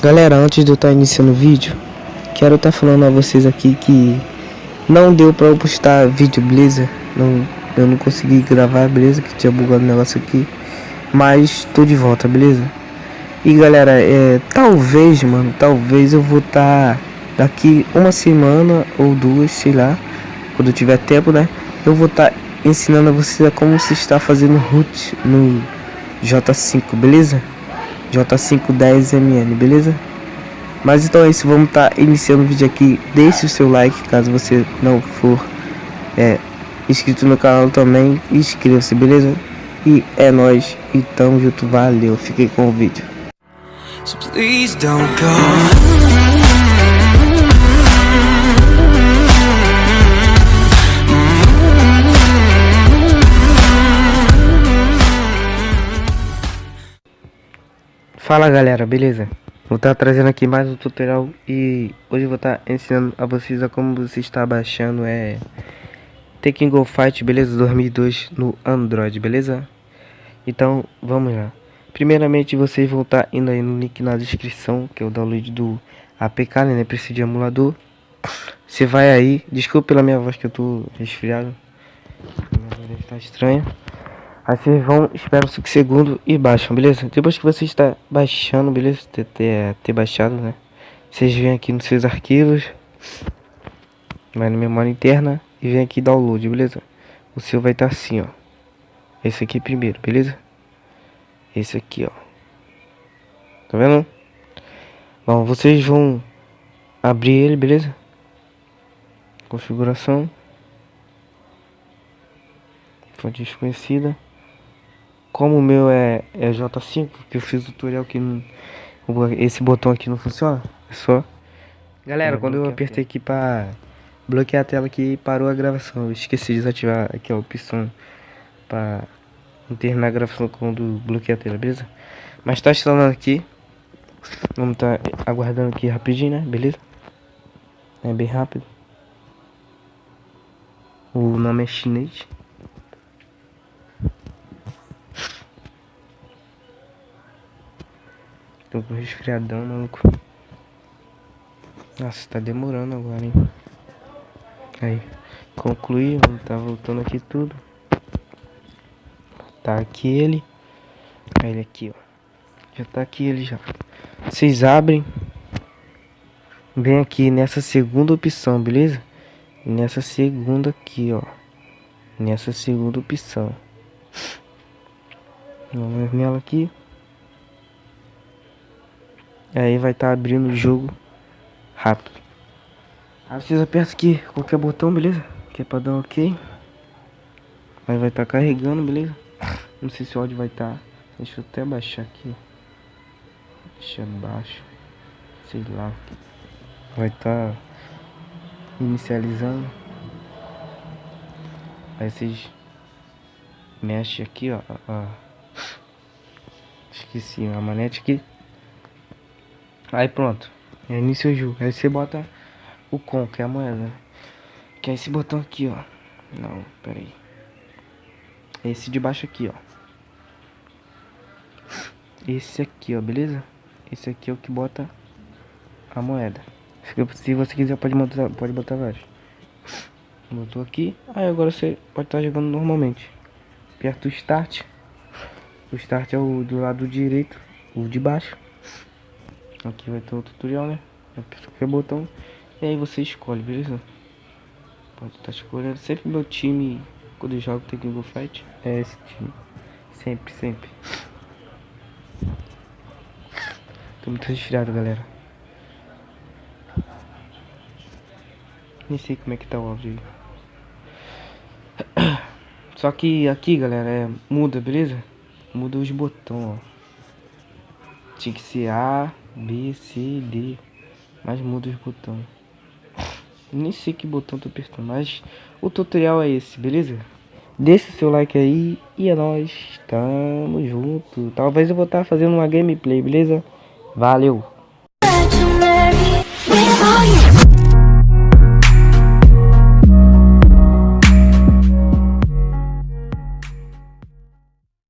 Galera, antes de eu estar tá iniciando o vídeo, quero estar tá falando a vocês aqui que não deu pra eu postar vídeo, beleza? Não, eu não consegui gravar, beleza? Que tinha bugado o negócio aqui. Mas tô de volta, beleza? E galera, é, talvez, mano, talvez eu vou estar tá daqui uma semana ou duas, sei lá, quando tiver tempo, né? Eu vou estar ensinando a vocês a como se está fazendo root no J5, beleza? J510MN, beleza? Mas então é isso, vamos estar tá iniciando o vídeo aqui. Deixe o seu like caso você não for é, inscrito no canal também. Inscreva-se, beleza? E é nóis. Então junto, valeu. Fiquei com o vídeo. So Fala galera, beleza? Vou estar tá trazendo aqui mais um tutorial e hoje vou estar tá ensinando a vocês a como você está baixando é Tekken Go Fight, beleza? 2002 no Android, beleza? Então, vamos lá. Primeiramente, vocês vão estar tá indo aí no link na descrição, que é o download do APK, né? Precisa de emulador. Você vai aí, desculpa pela minha voz que eu tô resfriado. Minha voz estar estranha. Aí vocês vão, esperam 5 segundos e baixam, beleza? Depois que você está baixando, beleza? Ter, ter, ter baixado, né? Vocês vêm aqui nos seus arquivos. Vai na memória interna e vem aqui download, beleza? O seu vai estar tá assim, ó. Esse aqui primeiro, beleza? Esse aqui, ó. Tá vendo? Bom, vocês vão abrir ele, beleza? Configuração. Fonte desconhecida como o meu é, é J5, que eu fiz o tutorial que não, esse botão aqui não funciona, é só... Galera, quando eu apertei aqui para bloquear a tela aqui, parou a gravação. Eu esqueci de desativar aqui a opção para não terminar a gravação quando bloquear a tela, beleza? Mas tá instalando aqui. Vamos tá aguardando aqui rapidinho, né? Beleza? É bem rápido. O nome é chinês. Tô com resfriadão, maluco. Nossa, tá demorando agora, hein? Aí, concluí, tá voltando aqui tudo. Tá aqui ele. Aí ele aqui, ó. Já tá aqui ele já. Vocês abrem. Vem aqui nessa segunda opção, beleza? Nessa segunda aqui, ó. Nessa segunda opção. Vamos nela aqui. Aí vai estar tá abrindo o jogo rápido. Aí vocês apertam aqui qualquer botão, beleza? Que é pra dar um ok. Aí vai estar tá carregando, beleza? Não sei se o áudio vai estar. Tá... Deixa eu até baixar aqui. Deixa baixo. Sei lá. Vai estar tá inicializando. Aí vocês mexem aqui, ó. Esqueci a manete aqui. Aí pronto. Inicia o jogo. Aí você bota o com, que é a moeda. Que é esse botão aqui, ó. Não, pera aí. Esse de baixo aqui, ó. Esse aqui, ó, beleza? Esse aqui é o que bota a moeda. Se você quiser, pode botar, pode botar vários. Botou aqui. Aí agora você pode estar jogando normalmente. Aperta o start. O start é o do lado direito, o de baixo. Aqui vai ter o tutorial, né? Aperta qualquer botão e aí você escolhe, beleza? Pode estar tá escolhendo. Sempre meu time, quando eu jogo Tekken Go Fight, é esse time. Sempre, sempre. Tô muito resfriado, galera. Nem sei como é que tá o áudio aí. Só que aqui, galera, é, muda, beleza? Muda os botões, ó. Tinha que ser A, B, C, D. Mas muda os botões. Nem sei que botão tô apertando, mas o tutorial é esse, beleza? Deixa o seu like aí e é nóis, tamo junto. Talvez eu vou estar tá fazendo uma gameplay, beleza? Valeu!